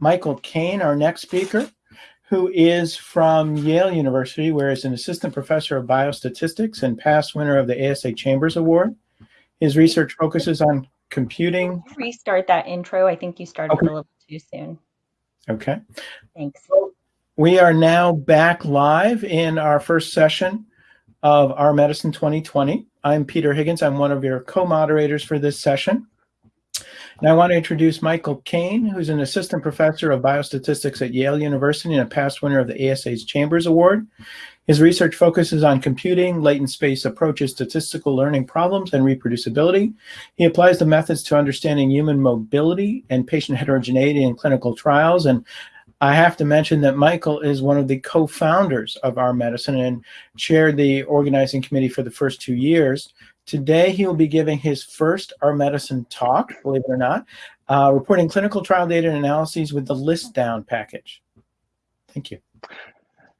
Michael Kane, our next speaker, who is from Yale University, where he's an assistant professor of biostatistics and past winner of the ASA Chambers Award. His research focuses on computing. Restart that intro. I think you started okay. a little too soon. Okay. Thanks. We are now back live in our first session of R/Medicine 2020. I'm Peter Higgins. I'm one of your co-moderators for this session. And I want to introduce Michael Kane, who's an assistant professor of biostatistics at Yale University and a past winner of the ASA's Chambers Award. His research focuses on computing, latent space approaches, statistical learning problems, and reproducibility. He applies the methods to understanding human mobility and patient heterogeneity in clinical trials. And I have to mention that Michael is one of the co-founders of R/Medicine and chaired the organizing committee for the first two years. Today, he will be giving his first R/Medicine talk, believe it or not, uh, reporting clinical trial data and analyses with the list down package. Thank you.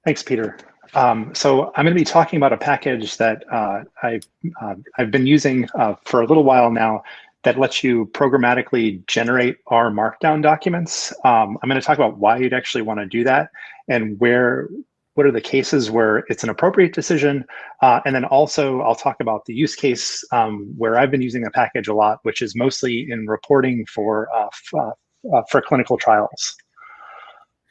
Thanks, Peter. Um, so I'm going to be talking about a package that uh, I've, uh, I've been using uh, for a little while now that lets you programmatically generate R Markdown documents. Um, I'm going to talk about why you'd actually want to do that and where what are the cases where it's an appropriate decision. Uh, and then also I'll talk about the use case um, where I've been using the package a lot, which is mostly in reporting for, uh, uh, uh, for clinical trials.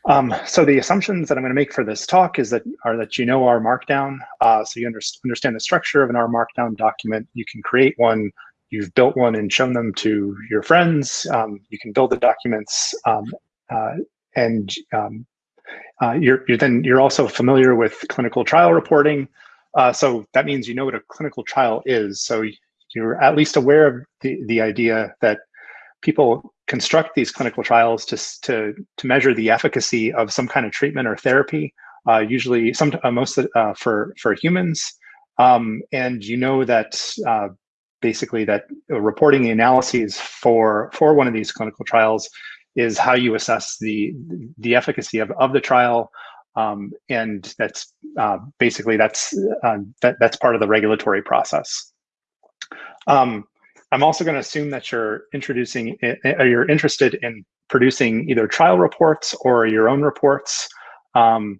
Um, so the assumptions that I'm going to make for this talk is that are that you know R Markdown, uh, so you under understand the structure of an R Markdown document. You can create one. You've built one and shown them to your friends. Um, you can build the documents, um, uh, and um, uh, you're, you're, then you're also familiar with clinical trial reporting. Uh, so that means you know what a clinical trial is. So you're at least aware of the, the idea that people construct these clinical trials to, to, to measure the efficacy of some kind of treatment or therapy, uh, usually some uh, most uh, for, for humans. Um, and you know that uh, basically that reporting the analyses for, for one of these clinical trials is how you assess the the efficacy of, of the trial. Um, and that's uh, basically that's uh, that, that's part of the regulatory process. Um, I'm also going to assume that you're introducing or you're interested in producing either trial reports or your own reports. Um,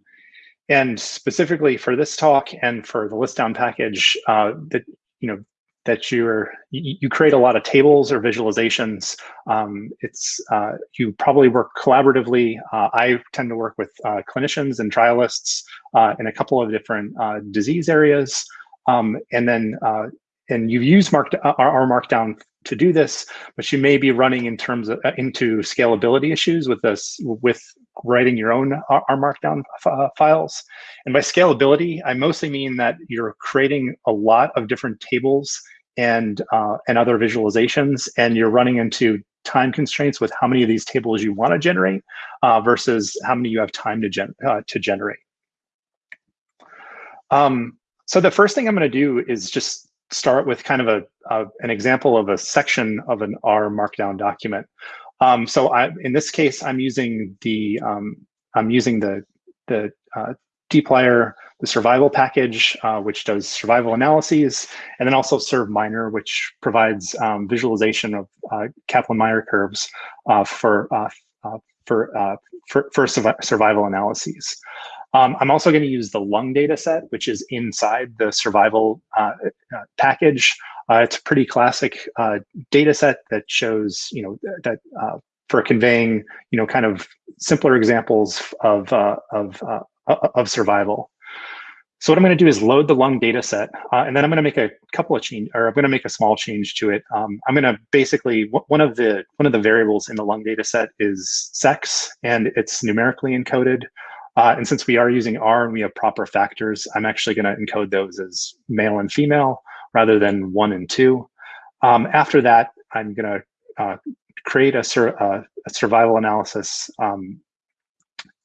and specifically for this talk and for the list down package, uh, that you know that you're you, create a lot of tables or visualizations. Um, it's uh, you probably work collaboratively. Uh, I tend to work with uh, clinicians and trialists uh, in a couple of different uh, disease areas, um, and then uh, and you use marked our Markdown to do this, but you may be running in terms of into scalability issues with this with writing your own R Markdown files. And by scalability, I mostly mean that you're creating a lot of different tables and uh, and other visualizations, and you're running into time constraints with how many of these tables you want to generate uh, versus how many you have time to gen uh, to generate. Um, so the first thing I'm going to do is just start with kind of a, an example of a section of an R Markdown document. Um, so I, in this case, I'm using the um, I'm using the the uh, dplyr, the survival package, uh, which does survival analyses, and then also SurvMiner, which provides um, visualization of uh, Kaplan-Meier curves uh, for, uh, uh, for, uh, for, for survival analyses. Um, I'm also going to use the lung data set, which is inside the survival package. it's a pretty classic data set that shows, you know, that for conveying, you know, kind of simpler examples of, of of survival. So what I'm going to do is load the lung data set, uh, and then I'm going to make a couple of change, or I'm going to make a small change to it. Um, I'm going to basically one of the one of the variables in the lung data set is sex, and it's numerically encoded. Uh, and since we are using R and we have proper factors, I'm actually going to encode those as male and female rather than one and two. Um, after that, I'm going to uh, create a, sur uh, a, survival analysis. Um,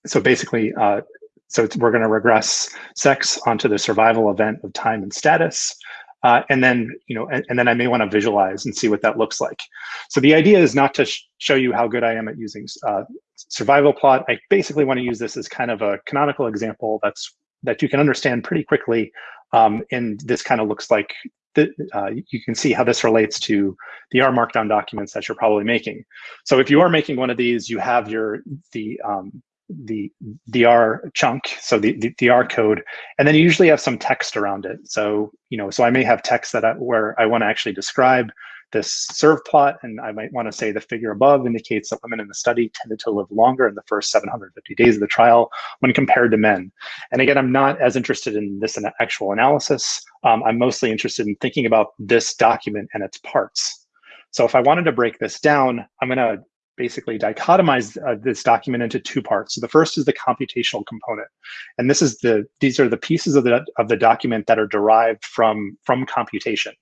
so basically, uh, so we're going to regress sex onto the survival event of time and status. Uh, and then, you know, and, and, then I may want to visualize and see what that looks like. So the idea is not to sh show you how good I am at using uh, survival plot. I basically want to use this as kind of a canonical example that's that you can understand pretty quickly. Um, and this kind of looks like the, uh, you can see how this relates to the R Markdown documents that you're probably making. So if you are making one of these, you have your the um, the the R chunk, so the, the, the R code, and then you usually have some text around it. So you know, so I may have text that I, where I want to actually describe this serve plot, and I might want to say the figure above indicates that women in the study tended to live longer in the first 750 days of the trial when compared to men. And again, I'm not as interested in this actual analysis. Um, I'm mostly interested in thinking about this document and its parts. So if I wanted to break this down, I'm going to basically dichotomize uh, this document into two parts. So the first is the computational component, and this is the these are the pieces of the of the document that are derived from from computation.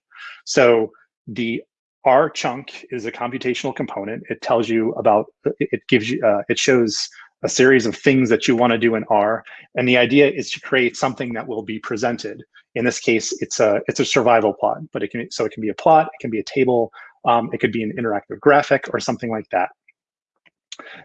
So the R chunk is a computational component. It tells you about it gives you uh, it shows a series of things that you want to do in R, and the idea is to create something that will be presented. In this case, it's a it's a survival plot, but it can so it can be a plot, it can be a table, um, it could be an interactive graphic or something like that.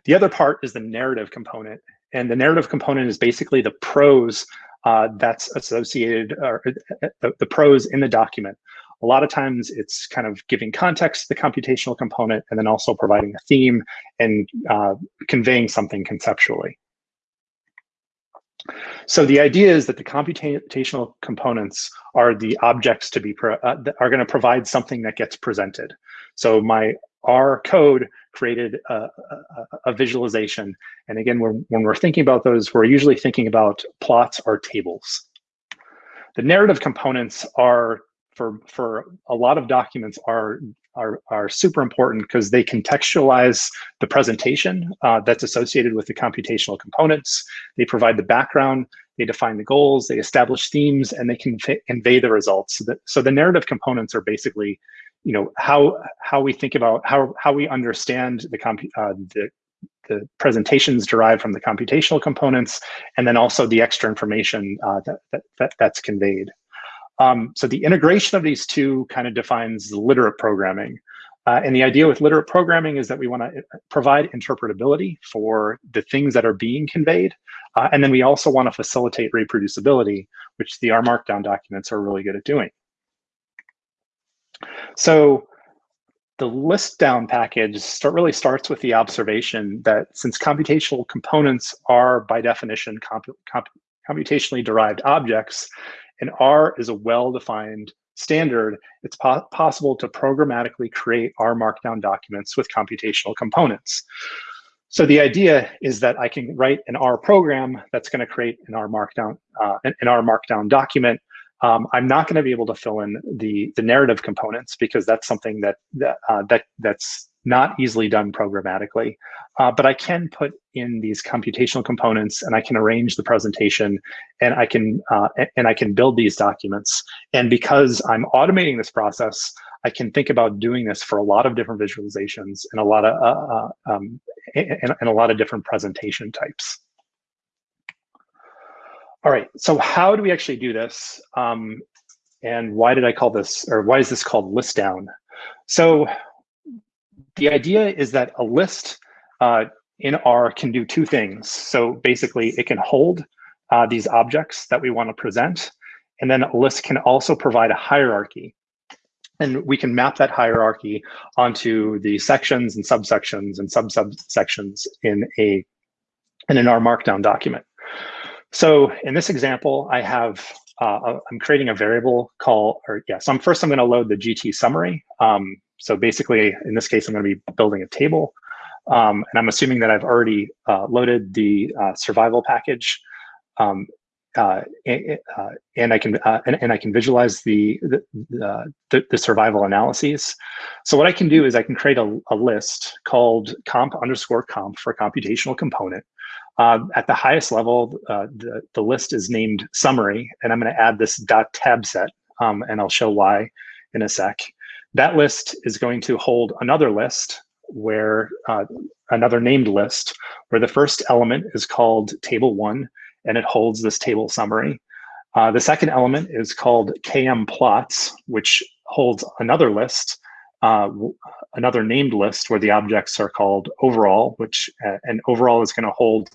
The other part is the narrative component. And the narrative component is basically the prose uh, that's associated, or uh, the, the prose in the document. A lot of times it's kind of giving context to the computational component and then also providing a theme and uh, conveying something conceptually. So the idea is that the computational components are the objects to be, uh, are gonna provide something that gets presented. So my R code created a, a, a, visualization. And again, when, when we're thinking about those, we're usually thinking about plots or tables. The narrative components are, for, for a lot of documents, are, are, are super important because they contextualize the presentation uh, that's associated with the computational components. They provide the background, they define the goals, they establish themes, and they can convey the results. So, so the narrative components are basically you know how how we think about how how we understand the comp uh, the the presentations derived from the computational components, and then also the extra information uh, that, that, that, that's conveyed. Um, so the integration of these two kind of defines literate programming. Uh, and the idea with literate programming is that we want to uh, provide interpretability for the things that are being conveyed. Uh, and then we also want to facilitate reproducibility, which the R Markdown documents are really good at doing. So the list down package start, really starts with the observation that since computational components are by definition comp, comp, computationally derived objects, and R is a well-defined standard, it's po possible to programmatically create R Markdown documents with computational components. So the idea is that I can write an R program that's going to create an R Markdown, uh, an R Markdown document um, I'm not going to be able to fill in the the narrative components because that's something that that, uh, that that's not easily done programmatically. Uh, but I can put in these computational components and I can arrange the presentation and I can uh, and I can build these documents. And because I'm automating this process, I can think about doing this for a lot of different visualizations and a lot of uh, uh um, and, and a lot of different presentation types. All right, so how do we actually do this? Um, and why did I call this, or why is this called list down? So the idea is that a list uh, in R can do two things. So basically it can hold uh, these objects that we want to present. And then a list can also provide a hierarchy. And we can map that hierarchy onto the sections and subsections and sub-subsections in a in an R Markdown document. So in this example, I have, uh, I'm creating a variable call, or yeah, so I'm first I'm gonna load the GT summary. Um, so basically, in this case, I'm gonna be building a table. Um, and I'm assuming that I've already uh, loaded the uh, survival package. Um, uh, and, uh, and, I can uh, and, and, I can visualize the the, the the, survival analyses. So what I can do is I can create a, a list called comp underscore comp for computational component. Uh, at the highest level, uh, the, the list is named summary, and I'm going to add this dot tab set, um, and I'll show why in a sec. That list is going to hold another list where uh, another named list where the first element is called table one, and it holds this table summary. Uh, the second element is called KM plots, which holds another list, uh, another named list where the objects are called overall, which uh, and overall is going to hold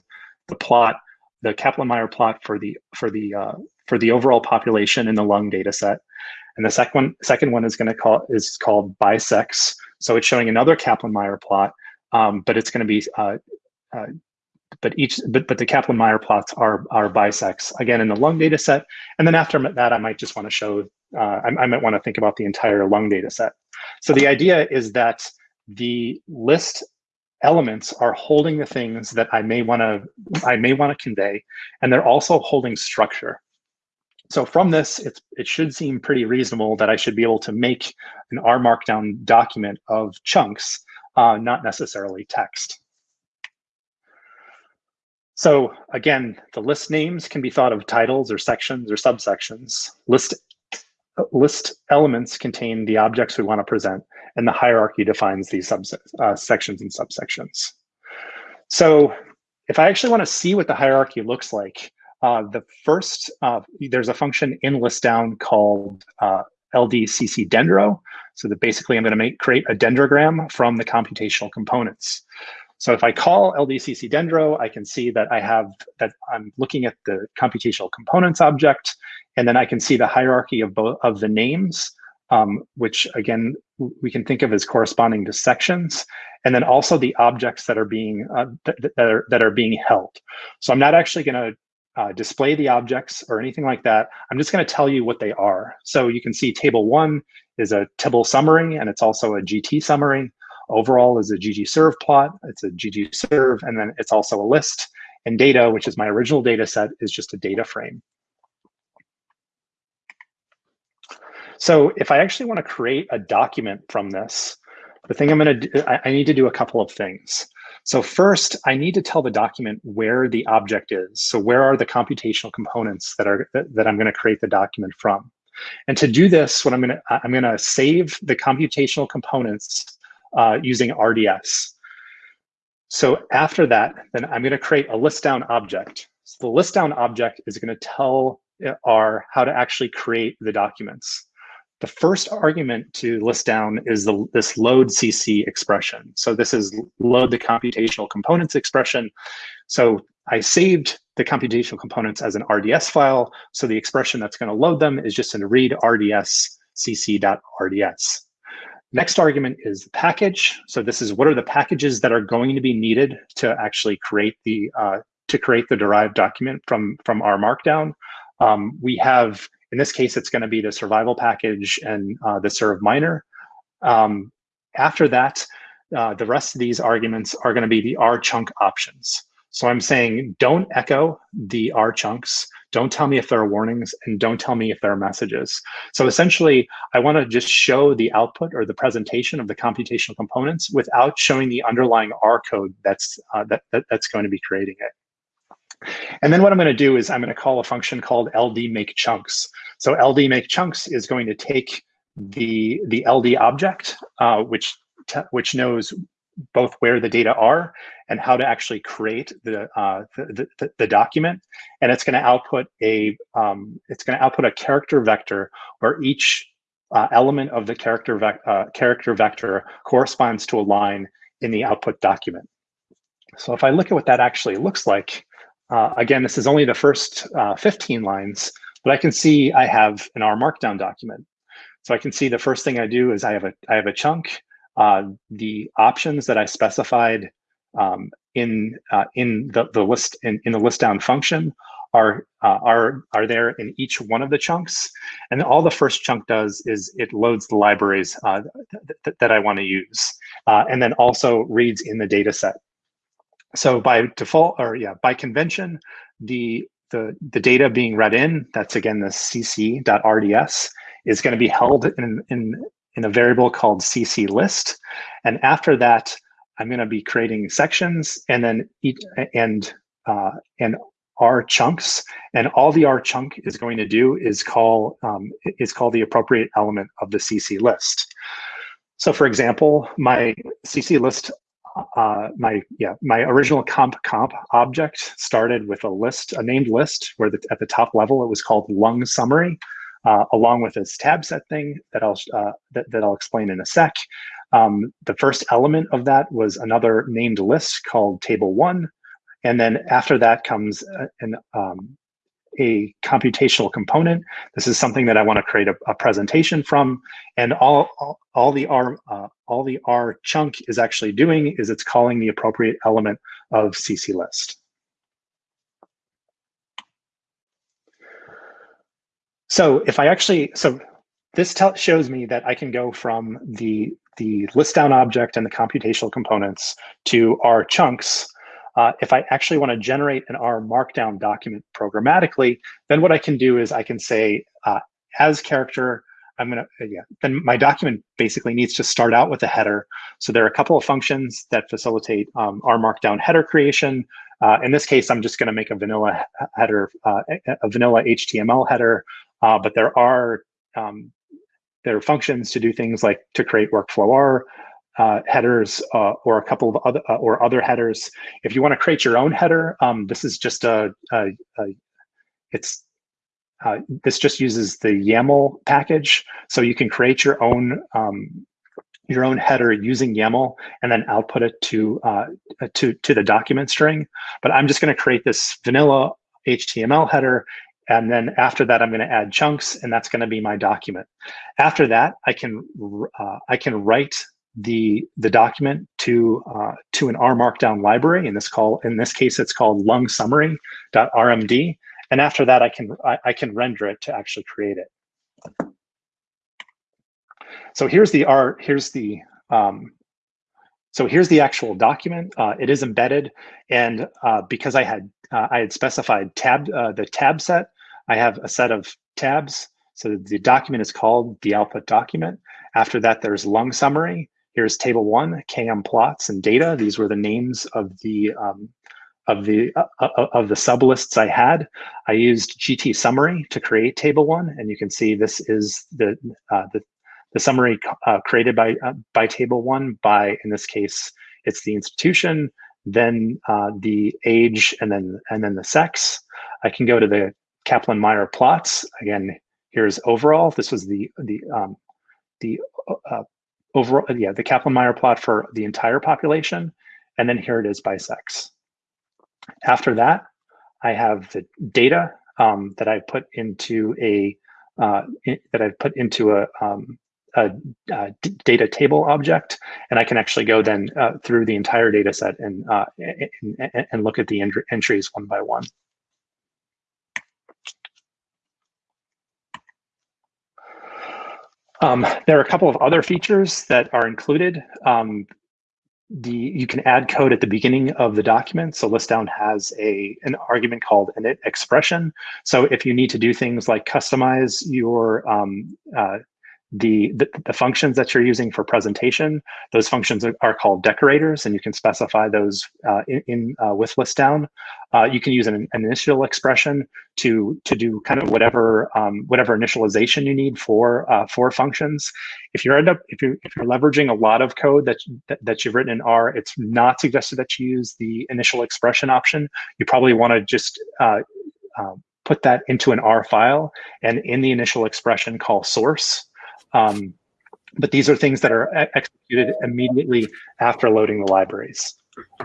the plot the Kaplan-Meier plot for the for the uh, for the overall population in the lung data set. And the second one, second one is going to call is called bisex. So it's showing another Kaplan-Meier plot, um, but it's going to be uh, uh, but each but but the Kaplan-Meier plots are are bisex again in the lung data set. And then after that, I might just want to show uh, I, I might want to think about the entire lung data set. So the idea is that the list elements are holding the things that I may want to I may want to convey, and they're also holding structure. So from this, it's, it should seem pretty reasonable that I should be able to make an R Markdown document of chunks, uh, not necessarily text. So again, the list names can be thought of titles or sections or subsections. List, list elements contain the objects we want to present, and the hierarchy defines these uh, sections and subsections. So if I actually want to see what the hierarchy looks like, uh, the first, uh, there's a function in list down called uh, LDCC dendro. So that basically I'm going to make create a dendrogram from the computational components. So if I call LDCC dendro, I can see that I have that I'm looking at the computational components object, and then I can see the hierarchy of both of the names, um, which again we can think of as corresponding to sections, and then also the objects that are being uh, th that are that are being held. So I'm not actually going to uh, display the objects or anything like that. I'm just going to tell you what they are. So you can see table one is a tibble summary, and it's also a GT summary. Overall is a ggsurvplot. It's a ggsurv, and then it's also a list. And data, which is my original data set, is just a data frame. So if I actually want to create a document from this, the thing I'm going to do, I, I need to do a couple of things. So first, I need to tell the document where the object is. So where are the computational components that are that I'm going to create the document from? And to do this, what I'm going to I'm going to save the computational components uh, using RDS. So after that, then I'm going to create a list down object. So the list down object is going to tell R how to actually create the documents. The first argument to list down is the, this load CC expression. So this is load the computational components expression. So I saved the computational components as an RDS file. So the expression that's going to load them is just in read RDS cc.rds. Next argument is the package. So this is what are the packages that are going to be needed to actually create the uh, to create the derived document from from R Markdown. Um, we have in this case, it's going to be the survival package and uh, the survminer. Um, after that, uh, the rest of these arguments are going to be the R chunk options. So I'm saying don't echo the R chunks. Don't tell me if there are warnings and don't tell me if there are messages. So essentially, I want to just show the output or the presentation of the computational components without showing the underlying R code that's, uh, that, that, that's going to be creating it. And then what I'm going to do is I'm going to call a function called ld make chunks. So ld make chunks is going to take the the ld object, uh, which which knows both where the data are and how to actually create the uh, the, the, the, document, and it's going to output a um, it's going to output a character vector where each uh, element of the character vec uh, character vector corresponds to a line in the output document. So if I look at what that actually looks like, uh, again, this is only the first uh, 15 lines, but I can see I have an R Markdown document. So I can see the first thing I do is I have a I have a chunk. Uh, the options that I specified um, in uh, in the, the list in, in the list down function are uh, are are there in each one of the chunks, and all the first chunk does is it loads the libraries uh, th th that I want to use, and then also reads in the data set. So by default, or yeah, by convention, the the, the data being read in, that's again the cc.rds, is going to be held in, in, in a variable called cc list. And after that, I'm going to be creating sections and then each, and uh, and R chunks, and all the R chunk is going to do is call um, is call the appropriate element of the CC list. So, for example, my CC list uh, my yeah my original comp comp object started with a list, a named list, where the, at the top level it was called lung summary, uh, along with this tab set thing that I'll uh, that, that I'll explain in a sec. Um, the first element of that was another named list called table one, and then after that comes an um, a computational component. This is something that I want to create a, a presentation from, and all all, all the R uh, all the R chunk is actually doing is it's calling the appropriate element of CC list. So if I actually, so this shows me that I can go from the, the list down object and the computational components to R chunks. Uh, if I actually want to generate an R markdown document programmatically, then what I can do is I can say uh, as character, I'm gonna, uh, yeah, then my document basically needs to start out with a header. So there are a couple of functions that facilitate um, R markdown header creation. Uh, in this case, I'm just gonna make a vanilla header, uh, a vanilla HTML header uh, but there are um, there are functions to do things like to create workflow R uh, headers uh, or a couple of other or other headers. If you want to create your own header, um, this is just a, a, a it's this just uses the YAML package, so you can create your own um, your own header using YAML and then output it to uh, to to the document string. But I'm just going to create this vanilla HTML header and then after that, I'm going to add chunks, and that's going to be my document. After that, I can uh, I can write the the document to uh, to an R Markdown library. In this call, in this case, it's called lung summary.rmd. And after that, I can I, I can render it to actually create it. So here's the R. Here's the um, so here's the actual document. Uh, it is embedded, and uh, because I had uh, I had specified tab uh, the tab set, I have a set of tabs. So the document is called the output document. After that, there's lung summary. Here's table one, KM plots and data. These were the names of the um, of the uh, uh of the sublists I had. I used GT summary to create table one, and you can see this is the uh, the the summary uh, created by uh, by table one by in this case it's the institution then uh, the age and then and then the sex. I can go to the kaplan-meier plots. Again here's overall. This was the the um, the uh, overall yeah the kaplan-meier plot for the entire population and then here it is by sex. After that i have the data um, that i put into a uh, in, that I've put into a um, a, a, data table object, and I can actually go then uh, through the entire data set and, uh, and, and, look at the entries one by one. Um, there are a couple of other features that are included. Um, the you can add code at the beginning of the document. So listdown has a an argument called init expression. So if you need to do things like customize your um, uh, the, the, the, functions that you're using for presentation, those functions are, called decorators, and you can specify those uh, in, in uh, with list down. Uh, you can use an, an, initial expression to to do kind of whatever um, whatever initialization you need for uh, for functions. If you end up if you if you're leveraging a lot of code that, that that you've written in R, it's not suggested that you use the initial expression option. You probably want to just uh, um, put that into an R file, and in the initial expression, call source. Um, but these are things that are executed immediately after loading the libraries.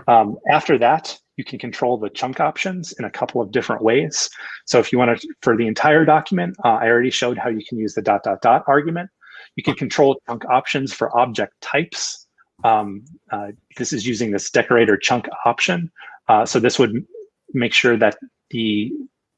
Um, after that, you can control the chunk options in a couple of different ways. So if you want to, for the entire document, uh, I already showed how you can use the dot dot dot argument. You can control chunk options for object types. Um, uh, this is using this decorator chunk option. Uh, so this would make sure that the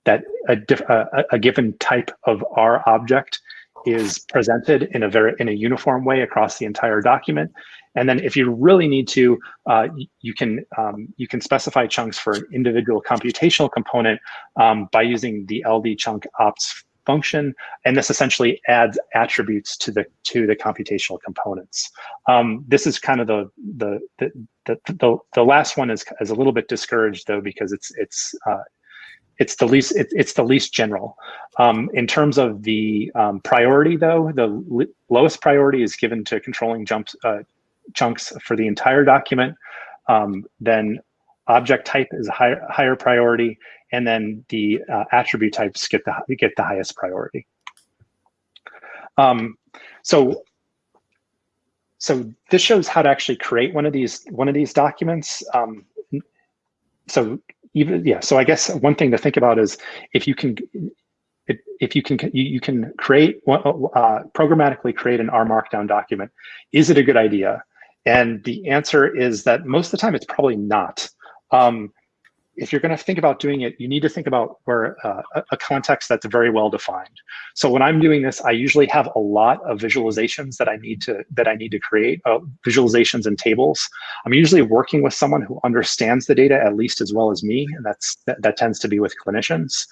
that a, a, a given type of R object is presented in a very in a uniform way across the entire document. And then if you really need to, uh, you can um, you can specify chunks for an individual computational component um, by using the LD chunk ops function. And this essentially adds attributes to the to the computational components. Um, this is kind of the the the the, the, the last one is, is a little bit discouraged though because it's it's uh, it's the least it, it's the least general. Um, in terms of the um, priority, though, the lowest priority is given to controlling jumps uh, chunks for the entire document. Um, then object type is a higher, higher priority, and then the uh, attribute types get the get the highest priority. Um, so so this shows how to actually create one of these one of these documents. Um, so even yeah. So I guess one thing to think about is if you can if, you can you, can create uh, programmatically create an R Markdown document, is it a good idea? And the answer is that most of the time it's probably not. Um, if you're going to think about doing it, you need to think about where uh, a context that's very well defined. So when I'm doing this, I usually have a lot of visualizations that I need to that I need to create, uh, visualizations and tables. I'm usually working with someone who understands the data at least as well as me, and that's that, that tends to be with clinicians.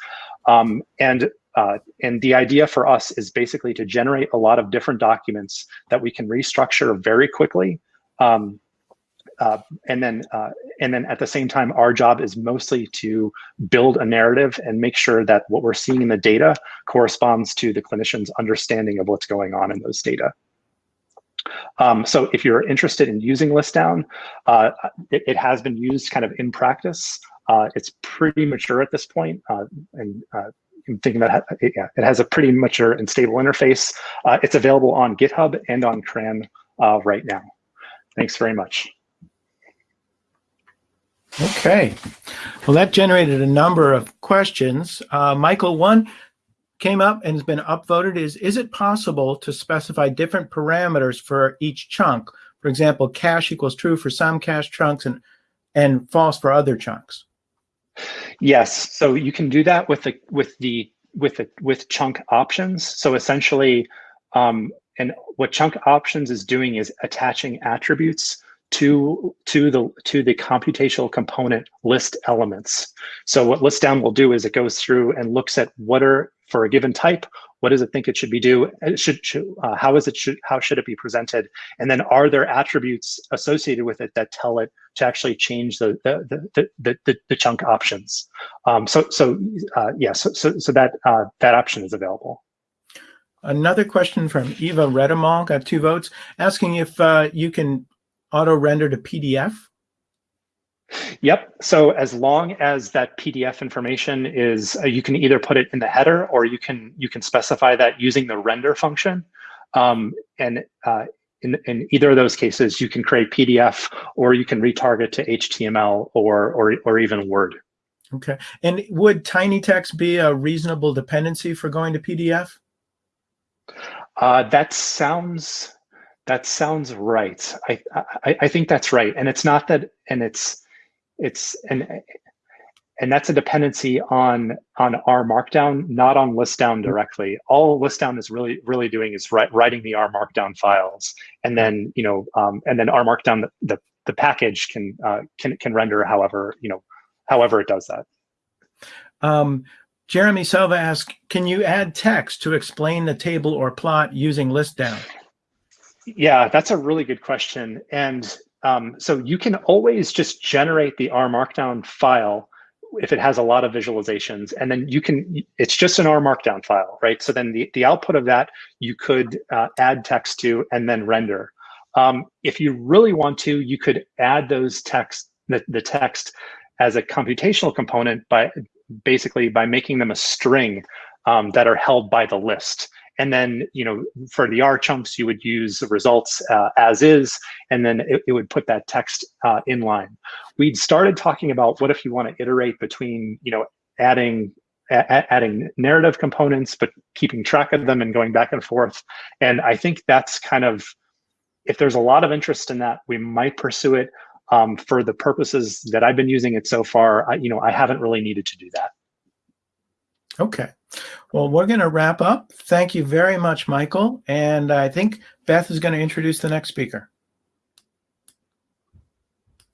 Um, and uh, and the idea for us is basically to generate a lot of different documents that we can restructure very quickly. Um, uh, and then uh, and then at the same time, our job is mostly to build a narrative and make sure that what we're seeing in the data corresponds to the clinician's understanding of what's going on in those data. Um, so if you're interested in using ListDown, uh, it, it, has been used kind of in practice. Uh, it's pretty mature at this point, uh, and uh, I'm thinking that it, yeah, it has a pretty mature and stable interface. it's available on GitHub and on CRAN right now. Thanks very much. Okay. Well, that generated a number of questions. Uh, Michael, one came up and has been upvoted is, is it possible to specify different parameters for each chunk? For example, cache equals true for some cache chunks and, and false for other chunks. Yes, so you can do that with the with the with the with chunk options. So essentially, um, and what chunk options is doing is attaching attributes to to the to the computational component list elements. So what list down will do is it goes through and looks at what are for a given type, what does it think it should be do? It should, should uh, how is it should how should it be presented? And then are there attributes associated with it that tell it to actually change the the the the, the, the chunk options? Um, so so uh, yeah, so so so that uh, that option is available. Another question from Eva Redemal, got two votes, asking if uh, you can auto render to PDF? Yep. So as long as that PDF information is, uh, you can either put it in the header or you can you can specify that using the render function. Um, and uh, in, in either of those cases, you can create PDF or you can retarget to HTML or or or even Word. Okay. And would TinyTeX be a reasonable dependency for going to PDF? Uh, that sounds that sounds right. I, I, I think that's right. And it's not that, and it's, it's, and, and that's a dependency on, on R Markdown, not on listdown directly. All listdown is really, really doing is write, writing the R Markdown files. And then, you know, um, and then R Markdown, the, the, the package can, uh, can, can render however, you know, however it does that. Um, Jeremy Selva asks, can you add text to explain the table or plot using listdown? Yeah, that's a really good question. And um, so you can always just generate the R Markdown file if it has a lot of visualizations, and then you can, it's just an R Markdown file, right? So then the, the output of that, you could uh, add text to and then render. Um, if you really want to, you could add those text, the, the text as a computational component by basically by making them a string um, that are held by the list. And then, you know, for the R chunks, you would use the results uh, as is, and then it, it would put that text uh, in line. We'd started talking about what if you want to iterate between, you know, adding adding narrative components, but keeping track of them and going back and forth. And I think that's kind of, if there's a lot of interest in that, we might pursue it. Um, for the purposes that I've been using it so far, I, you know, I haven't really needed to do that. Okay. Well, we're going to wrap up. Thank you very much, Michael. And I think Beth is going to introduce the next speaker.